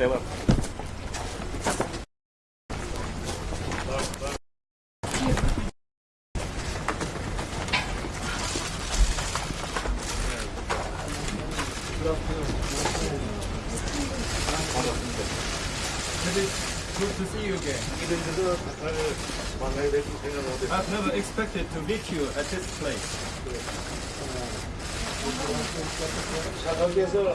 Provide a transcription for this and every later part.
seven. I've never expected to meet you at this place. 사각에서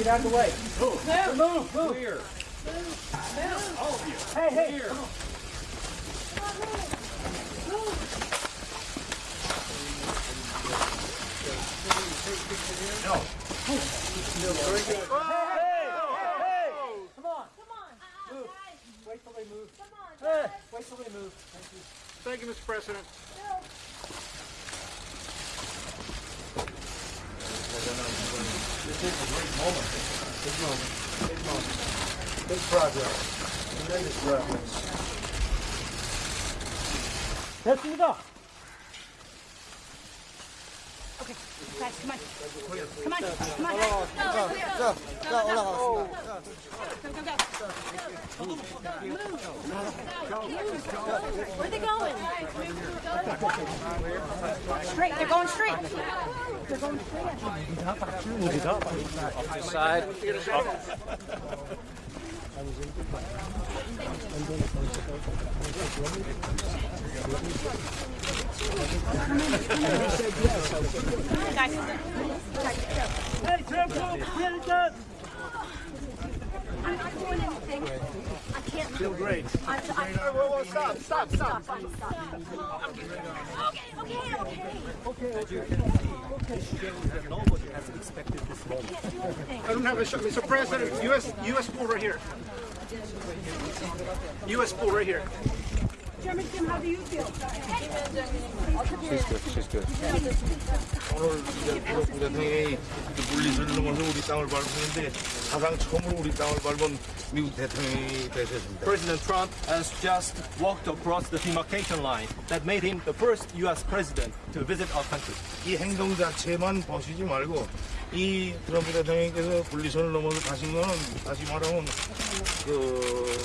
Get out of the way. Clear. Hey, hey. Clear. Come on. No. Very good. Hey, hey, hey, hey. Come on. Come on. Move. Wait till they move. Come on. Hey, wait till they move. Thank you, Mr. President. big progress. Tremendous progress. 됐습니다. Okay, guys, come on. Come on, come on. 자, 자, 올라가겠습니다. Go, go, go. Where are they going? Straight, they're going straight. They're going straight. Side. Guys, Hey, get it done. I'm not doing anything. I can't. Feel great. I, I, Whoa, whoa, stop, stop, stop. stop, stop. Okay, okay, okay. I don't have a shot. Mr. President, U.S. U.S. pool right here. U.S. pool right here. Chairman Jim, how do you feel? She's good. She's good. 오늘 이제 미국 대통령이 그 물리선을 넘어서 우리 땅을 밟았는데 사상 처음으로 우리 땅을 밟은 미국 대통령이 되셨습니다. President Trump has just walked across the demarcation line that made him the first U.S. president to visit our country. 이 행동 자체만 보시지 말고 이 트럼프 대통령께서 분리선을 넘어서 가신 거는 다시 말하면 그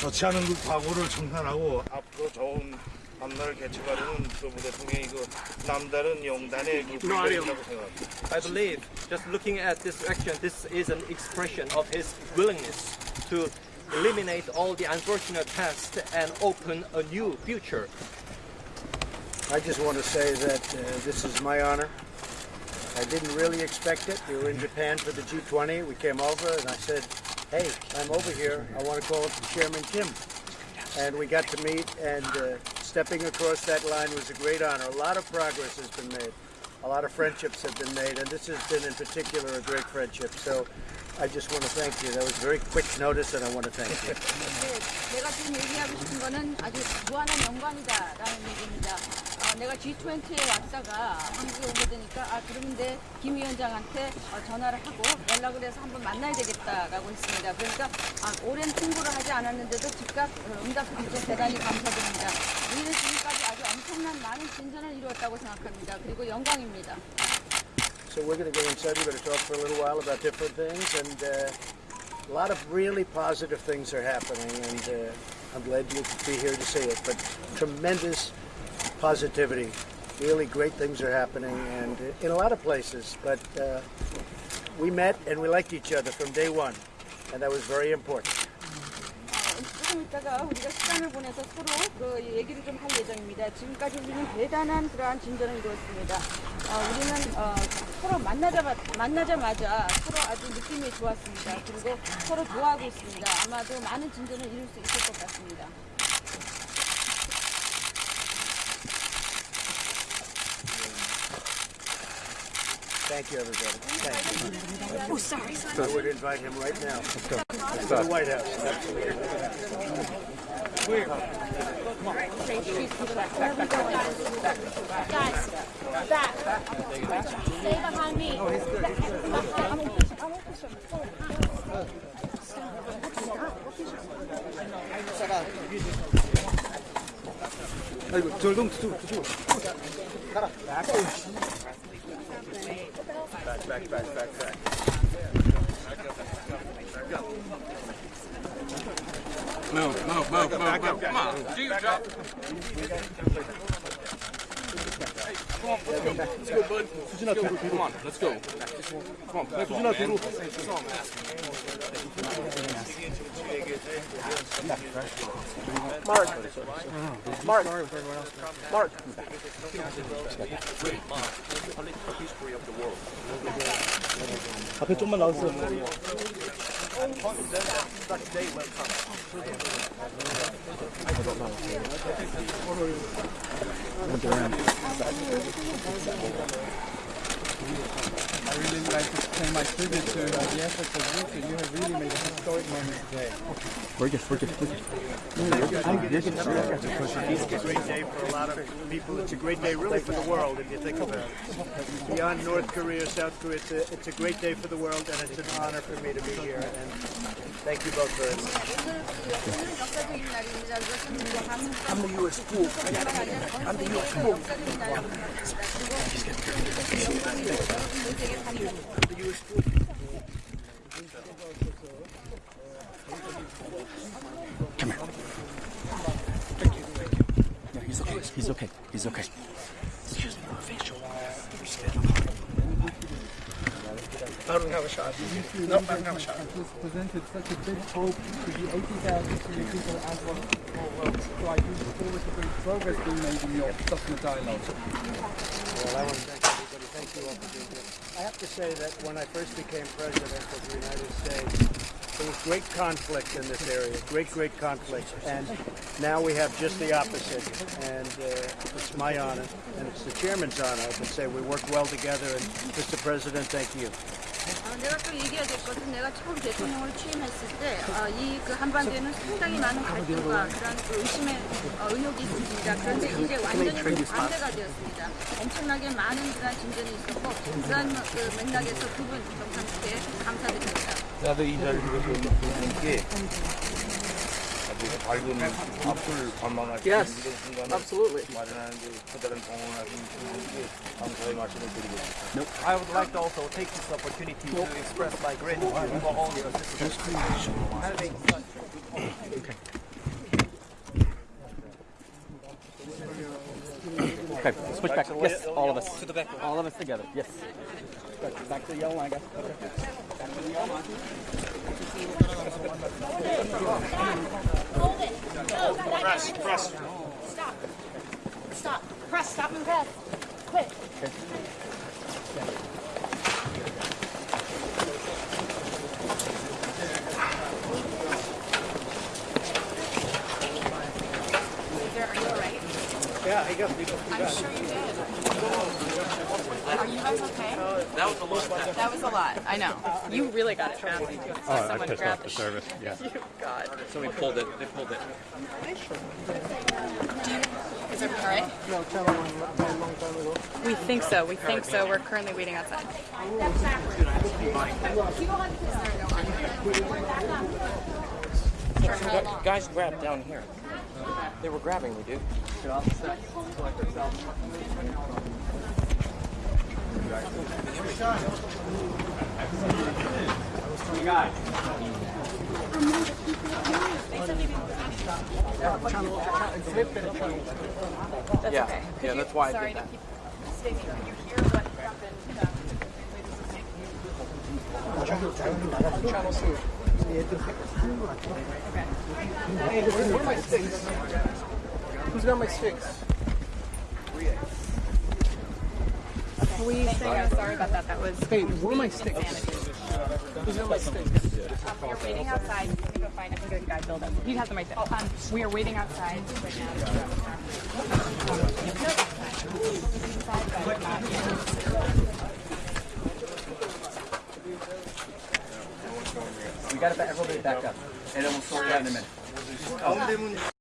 좋지 않은 그 과거를 청산하고 앞으로 좋은 앞날을 개척하려는 트럼프 대통령이 그 남다른 용단의 그 불변이라고 생각합니다. I believe, just looking at this action, this is an expression of his willingness to eliminate all the unfortunate past and open a new future. I just want to say that uh, this is my honor. I didn't really expect it. We were in Japan for the G20. We came over and I said, hey, I'm over here. I want to call up Chairman Kim. And we got to meet and uh, stepping across that line was a great honor. A lot of progress has been made. A lot of friendships have been made and this has been in particular a great friendship. So I just want to thank you. That was very quick notice and I want to thank you. 네, 내가 지금 얘기하고 싶은 거는 아주 무한한 영광이다라는 얘기입니다. 어, 내가 G20에 왔다가 한국에 오게 되니까 아 그런데 김 위원장한테 어, 전화를 하고 연락을 해서 한번 만나야 되겠다라고 했습니다. 그러니까 아, 오랜 통보를 하지 않았는데도 즉각 어, 응답해 주셔서 대단히 감사드립니다. 우리는 지금까지 아주 엄청난 많은 진전을 이루었다고 생각합니다. 그리고 영광입니다. So we're going to go inside. We're going to talk for a little while about different things, and uh, a lot of really positive things are happening. And uh, I'm glad you could be here to see it. But tremendous positivity, really great things are happening, and uh, in a lot of places. But uh, we met and we liked each other from day one, and that was very important. 조금 있다가 우리가 시간을 보내서 서로 그 얘기를 좀 할 예정입니다. 지금까지 우리는 대단한 그러한 진전을 이루었습니다. 어, 우리는 어, 서로 만나자, 만나자마자 서로 아주 느낌이 좋았습니다. 그리고 서로 좋아하고 있습니다. 아마도 많은 진전을 이룰 수 있을 것 같습니다. Thank you, everybody. Thank you. Oh, sorry. I would invite him right now to the White House. Where? Come on. Guys. Stay behind me. Oh, he's good. He's good. Back back back back back Move, move, move, move, move. Come on, do your job. Hey, come on, let's go. Let's go, bud. Let's go. Come on, let's go. Come on, play ball, man. Come on, man. Mark. Mark. Mark. 앞에 좀만 나오세요. Behind- I I really like to pay my tribute to the efforts of you, and you have really made a historic moment today. Gorgeous, gorgeous, forget. It's a great day for a lot of people. It's a great day really for the world, if you think about it. Beyond North Korea, South Korea, it's a, it's a great day for the world, and it's an honor for me to be here. And thank you both very much. I'm the U.S. pool. I'm the U.S. pool. Come here. Thank you. No, he's okay. He's okay. He's okay. Excuse me, facial. I don't have a shot. No, I don't have a shot. This presented such a big hope to the 80,000 Syrian people as well as the. So I do look forward to great progress being made in your document dialogue. Well, I want to thank Thank you all for being here. I have to say that when I first became president of the United States, there was great conflict in this area, great, great conflict. And now we have just the opposite. And uh, it's my honor, and it's the chairman's honor, I can say we work well together. And Mr. President, thank you. 어, 내가 또 얘기해야 될 것은 내가 처음 대통령으로 취임했을 때 이 그 한반도에는 상당히 많은 갈등과 그런 그 의심의 어, 의혹이 있었습니다. 그런데 이제 완전히 그 반대가 되었습니다. 엄청나게 많은 그런 진전이 있었고 그런 그 맥락에서 두분 정상께 감사드립니다. 나도 이 자리를 이렇게 아주 밝은 앞을 관망할 수 있는 Yes, 이런 순간을 absolutely. 마련하는 데 커다란 공헌하신 분께 감사의 말씀을 드리겠습니다. I would like to also take this opportunity to express my gratitude for all your assistance. Having such Okay, switch back. Yes, all of us. To the back. All of us together. Yes. Back, back to the yellow line, guys. Okay. press, press. Stop. Stop. Press. Stop and press. Quick. Are you alright? Yeah, I guess we I'm sure you did. Are you guys okay? That was a lot. That was a lot. I know. You really got it fast. Oh, I pissed off the service. Yeah. You got. So we pulled it. They pulled it. Is everything all right? We think so. We think so. We're currently waiting outside. Guys grabbed down here. They were grabbing me, dude. Yeah. okay. Yeah, that's why I did that. Can you hear what happened? Um, Who's got my sticks? please. I'm sorry about that. That was. Hey, where are my sticks? Are my sticks. Um, we are waiting outside. We're a guy build up. He has them right there. Oh, um, we are waiting outside right now. We got to everybody back up, and then we'll sort it out in a minute.